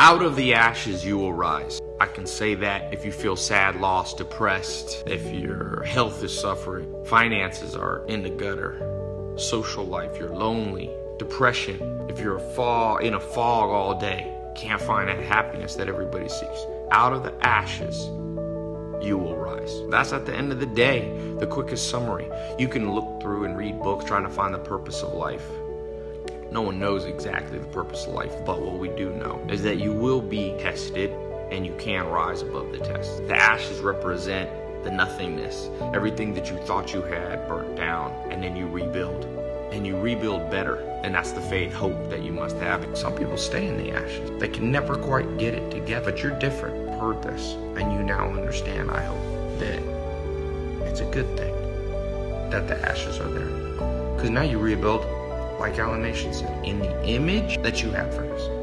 Out of the ashes you will rise. I can say that if you feel sad, lost, depressed, if your health is suffering, finances are in the gutter, social life, you're lonely, depression, if you're a fall in a fog all day, can't find that happiness that everybody seeks. Out of the ashes, you will rise. That's at the end of the day, the quickest summary. You can look through and read books trying to find the purpose of life. No one knows exactly the purpose of life, but what we do know is that you will be tested and you can rise above the test. The ashes represent the nothingness, everything that you thought you had burnt down, and then you rebuild. And you rebuild better. And that's the faith, hope that you must have. Some people stay in the ashes. They can never quite get it together, but you're different. Heard this, and you now understand, I hope, that it's a good thing that the ashes are there. Because now you rebuild like Alan Nation said, in the image that you have for us.